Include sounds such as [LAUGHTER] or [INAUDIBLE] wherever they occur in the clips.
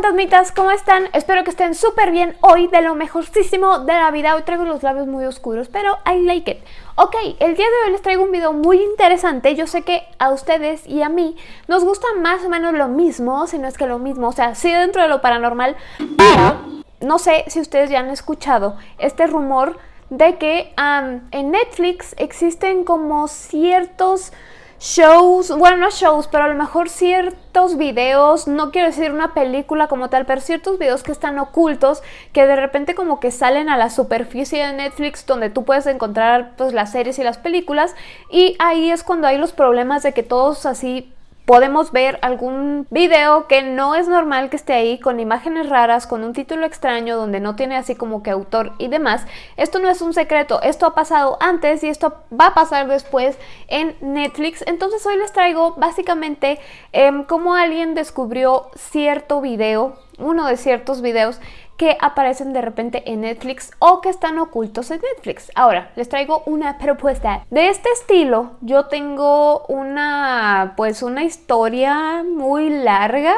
fantasmitas, ¿cómo están? Espero que estén súper bien hoy, de lo mejorcísimo de la vida. Hoy traigo los labios muy oscuros, pero I like it. Ok, el día de hoy les traigo un video muy interesante. Yo sé que a ustedes y a mí nos gusta más o menos lo mismo, si no es que lo mismo. O sea, sí dentro de lo paranormal, pero no sé si ustedes ya han escuchado este rumor de que en Netflix existen como ciertos shows, bueno, no shows, pero a lo mejor ciertos videos, no quiero decir una película como tal, pero ciertos videos que están ocultos, que de repente como que salen a la superficie de Netflix donde tú puedes encontrar pues las series y las películas y ahí es cuando hay los problemas de que todos así podemos ver algún video que no es normal que esté ahí con imágenes raras, con un título extraño donde no tiene así como que autor y demás. Esto no es un secreto, esto ha pasado antes y esto va a pasar después en Netflix. Entonces hoy les traigo básicamente em, cómo alguien descubrió cierto video, uno de ciertos videos que aparecen de repente en Netflix o que están ocultos en Netflix. Ahora, les traigo una propuesta. De este estilo, yo tengo una, pues una historia muy larga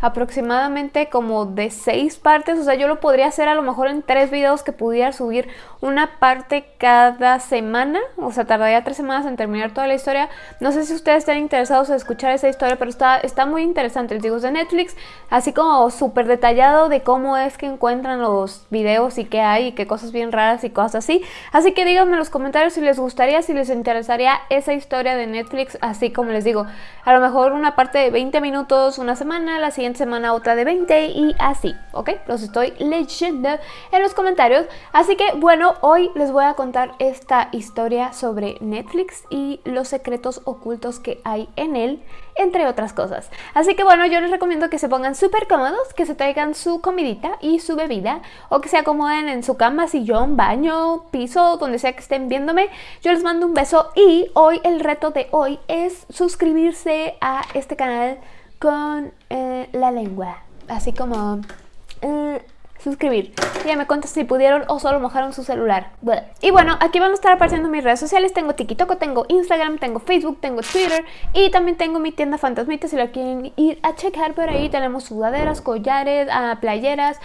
aproximadamente como de seis partes, o sea, yo lo podría hacer a lo mejor en tres videos que pudiera subir una parte cada semana, o sea, tardaría tres semanas en terminar toda la historia. No sé si ustedes están interesados en escuchar esa historia, pero está, está muy interesante. Les digo, es de Netflix, así como súper detallado de cómo es que encuentran los videos y qué hay y qué cosas bien raras y cosas así. Así que díganme en los comentarios si les gustaría, si les interesaría esa historia de Netflix, así como les digo, a lo mejor una parte de 20 minutos una semana, la siguiente semana otra de 20 y así, ¿ok? Los estoy leyendo en los comentarios. Así que bueno, hoy les voy a contar esta historia sobre Netflix y los secretos ocultos que hay en él, entre otras cosas. Así que bueno, yo les recomiendo que se pongan súper cómodos, que se traigan su comidita y su bebida o que se acomoden en su cama, sillón, baño, piso, donde sea que estén viéndome. Yo les mando un beso y hoy el reto de hoy es suscribirse a este canal con eh, la lengua. Así como... Eh, suscribir. Ya me cuentas si pudieron o solo mojaron su celular. Y bueno, aquí van a estar apareciendo mis redes sociales. Tengo TikTok, tengo Instagram, tengo Facebook, tengo Twitter y también tengo mi tienda Fantasmita si la quieren ir a checar por ahí. Tenemos sudaderas, collares, ah, playeras,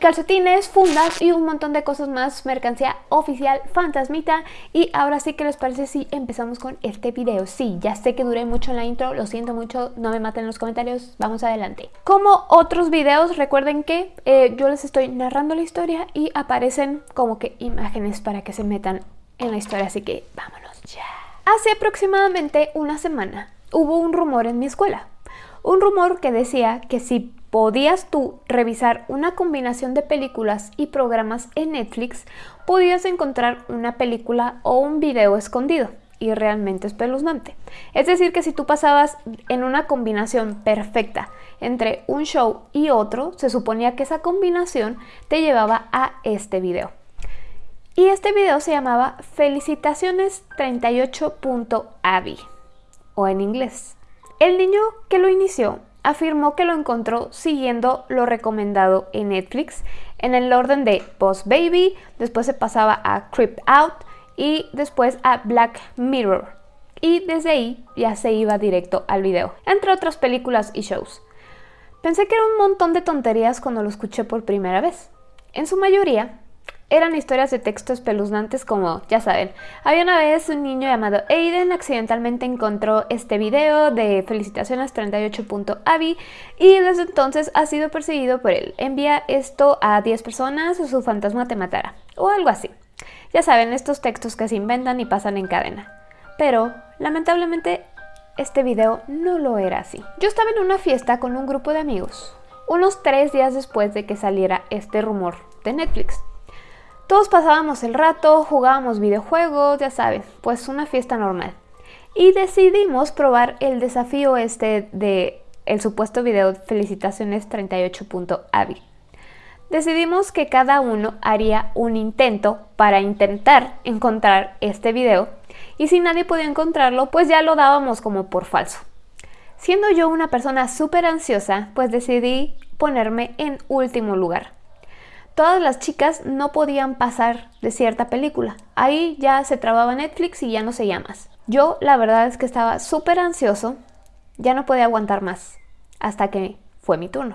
calcetines, fundas y un montón de cosas más, mercancía oficial fantasmita y ahora sí que les parece si empezamos con este video. Sí, ya sé que duré mucho en la intro, lo siento mucho, no me maten en los comentarios, vamos adelante. Como otros videos, recuerden que eh, yo les estoy narrando la historia y aparecen como que imágenes para que se metan en la historia, así que vámonos ya. Hace aproximadamente una semana hubo un rumor en mi escuela, un rumor que decía que si podías tú revisar una combinación de películas y programas en Netflix, podías encontrar una película o un video escondido y realmente espeluznante. Es decir, que si tú pasabas en una combinación perfecta entre un show y otro, se suponía que esa combinación te llevaba a este video. Y este video se llamaba Felicitaciones 38.avi o en inglés. El niño que lo inició afirmó que lo encontró siguiendo lo recomendado en Netflix en el orden de Boss Baby, después se pasaba a Creep Out y después a Black Mirror. Y desde ahí ya se iba directo al video, entre otras películas y shows. Pensé que era un montón de tonterías cuando lo escuché por primera vez. En su mayoría, eran historias de texto espeluznantes como, ya saben, había una vez un niño llamado Aiden accidentalmente encontró este video de felicitaciones 38.avi y desde entonces ha sido perseguido por él. Envía esto a 10 personas o su fantasma te matará, o algo así. Ya saben, estos textos que se inventan y pasan en cadena. Pero, lamentablemente, este video no lo era así. Yo estaba en una fiesta con un grupo de amigos, unos tres días después de que saliera este rumor de Netflix. Todos pasábamos el rato, jugábamos videojuegos, ya sabes, pues una fiesta normal. Y decidimos probar el desafío este de el supuesto video Felicitaciones 38.avi. Decidimos que cada uno haría un intento para intentar encontrar este video y si nadie podía encontrarlo, pues ya lo dábamos como por falso. Siendo yo una persona súper ansiosa, pues decidí ponerme en último lugar todas las chicas no podían pasar de cierta película. Ahí ya se trababa Netflix y ya no se más. Yo la verdad es que estaba súper ansioso, ya no podía aguantar más, hasta que fue mi turno.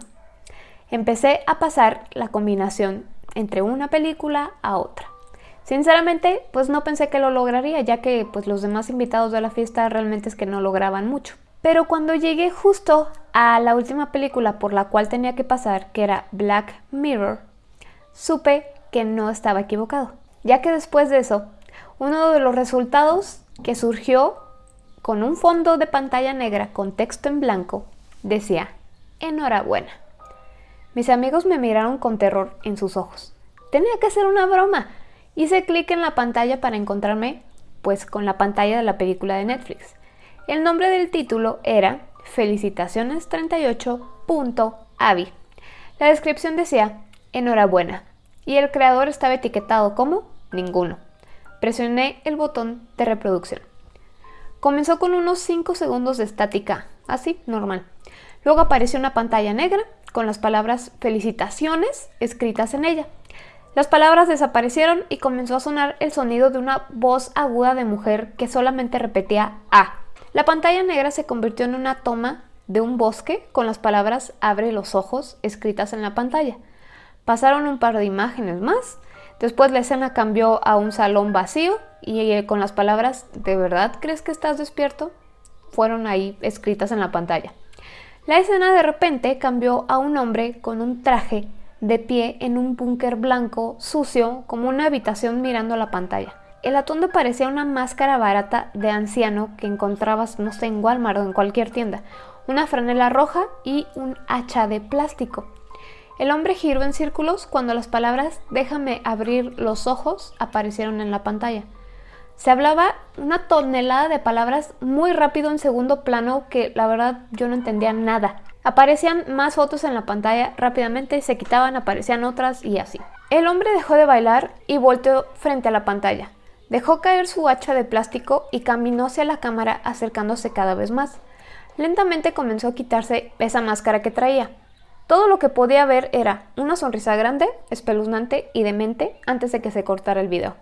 empecé a pasar la combinación entre una película a otra. Sinceramente, pues no pensé que lo lograría, ya que pues los demás invitados de la fiesta realmente es que no lograban mucho. Pero cuando llegué justo a la última película por la cual tenía que pasar, que era Black Mirror, supe que no estaba equivocado, ya que después de eso, uno de los resultados que surgió con un fondo de pantalla negra con texto en blanco decía, enhorabuena. Mis amigos me miraron con terror en sus ojos. Tenía que ser una broma. Hice clic en la pantalla para encontrarme pues con la pantalla de la película de Netflix. El nombre del título era Felicitaciones 38.avi. La descripción decía enhorabuena y el creador estaba etiquetado como ninguno. Presioné el botón de reproducción. Comenzó con unos 5 segundos de estática, así, normal. Luego apareció una pantalla negra con las palabras felicitaciones escritas en ella. Las palabras desaparecieron y comenzó a sonar el sonido de una voz aguda de mujer que solamente repetía A. La pantalla negra se convirtió en una toma de un bosque con las palabras abre los ojos escritas en la pantalla. Pasaron un par de imágenes más, después la escena cambió a un salón vacío y eh, con las palabras ¿de verdad crees que estás despierto? fueron ahí escritas en la pantalla. La escena de repente cambió a un hombre con un traje de pie en un búnker blanco, sucio, como una habitación mirando la pantalla. El atuendo parecía una máscara barata de anciano que encontrabas, no sé, en Walmart o en cualquier tienda, una franela roja y un hacha de plástico. El hombre giró en círculos cuando las palabras déjame abrir los ojos aparecieron en la pantalla. Se hablaba una tonelada de palabras muy rápido en segundo plano que la verdad yo no entendía nada. Aparecían más fotos en la pantalla rápidamente, se quitaban, aparecían otras y así. El hombre dejó de bailar y volteó frente a la pantalla. Dejó caer su hacha de plástico y caminó hacia la cámara acercándose cada vez más. Lentamente comenzó a quitarse esa máscara que traía. Todo lo que podía ver era una sonrisa grande, espeluznante y demente antes de que se cortara el video.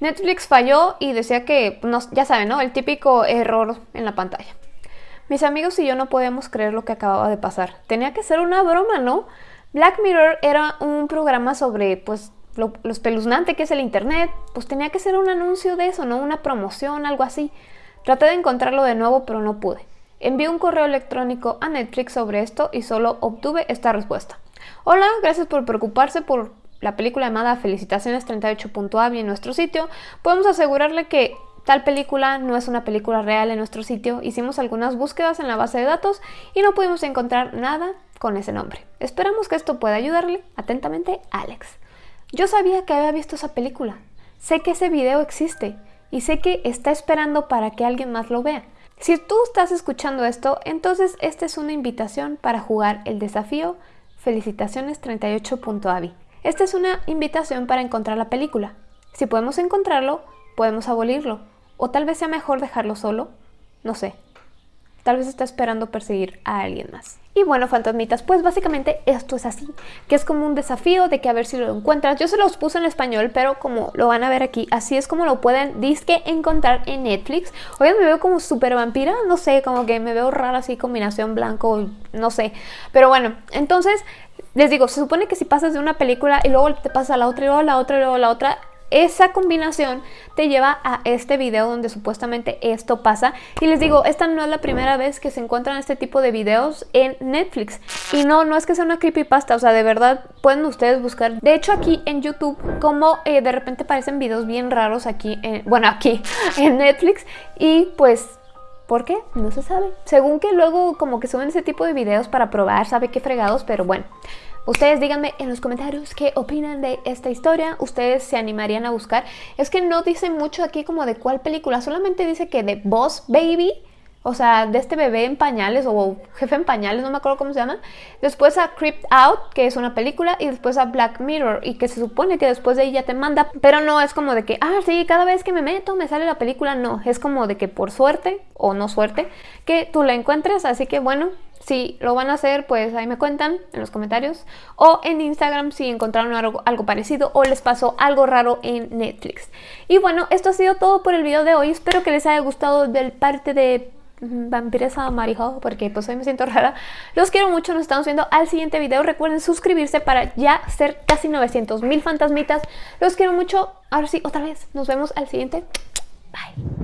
Netflix falló y decía que, ya saben, ¿no? El típico error en la pantalla. Mis amigos y yo no podíamos creer lo que acababa de pasar. Tenía que ser una broma, ¿no? Black Mirror era un programa sobre, pues, lo, lo espeluznante que es el Internet. Pues tenía que ser un anuncio de eso, ¿no? Una promoción, algo así. Traté de encontrarlo de nuevo, pero no pude. Envié un correo electrónico a Netflix sobre esto y solo obtuve esta respuesta. Hola, gracias por preocuparse por la película llamada Felicitaciones 38.avi en nuestro sitio, podemos asegurarle que tal película no es una película real en nuestro sitio. Hicimos algunas búsquedas en la base de datos y no pudimos encontrar nada con ese nombre. Esperamos que esto pueda ayudarle. Atentamente, Alex. Yo sabía que había visto esa película. Sé que ese video existe y sé que está esperando para que alguien más lo vea. Si tú estás escuchando esto, entonces esta es una invitación para jugar el desafío Felicitaciones 38.avi. Esta es una invitación para encontrar la película. Si podemos encontrarlo, podemos abolirlo. O tal vez sea mejor dejarlo solo. No sé. Tal vez está esperando perseguir a alguien más. Y bueno, fantasmitas, pues básicamente esto es así, que es como un desafío de que a ver si lo encuentras. Yo se los puse en español, pero como lo van a ver aquí, así es como lo pueden disque encontrar en Netflix. Hoy me veo como súper vampira, no sé, como que me veo rara así, combinación blanco, no sé. Pero bueno, entonces les digo, se supone que si pasas de una película y luego te pasas a la otra y luego la otra y luego la otra, esa combinación te lleva a este video donde supuestamente esto pasa. Y les digo, esta no es la primera vez que se encuentran este tipo de videos en Netflix. Y no, no es que sea una creepypasta, o sea, de verdad pueden ustedes buscar. De hecho, aquí en YouTube, como eh, de repente aparecen videos bien raros aquí, bueno, aquí [LAUGHS] en Netflix. Y pues ¿Por qué? No se sabe. Según que luego como que suben ese tipo de videos para probar, sabe qué fregados, pero bueno. Ustedes díganme en los comentarios qué opinan de esta historia, ustedes se animarían a buscar. Es que no dice mucho aquí como de cuál película, solamente dice que de Boss Baby o sea, de este bebé en pañales o jefe en pañales, no me acuerdo cómo se llama. Después a Creeped Out, que es una película, y después a Black Mirror, y que se supone que después de ahí ya te manda, pero no es como de que, ah, sí, cada vez que me meto me sale la película, no, es como de que por suerte o no suerte, que tú la encuentres, así que bueno, si lo van a hacer, pues ahí me cuentan en los comentarios. O en Instagram si encontraron algo, parecido o les pasó algo raro en Netflix. Y bueno, esto ha sido todo por el video de hoy. Espero que les haya gustado del parte de vampiresa marijo, porque pues hoy me siento [LAUGHS] rara. Los quiero mucho, nos estamos viendo al siguiente video. Recuerden suscribirse para ya ser casi 900 mil fantasmitas. Los quiero mucho. Ahora sí, otra vez, nos vemos al siguiente. Bye.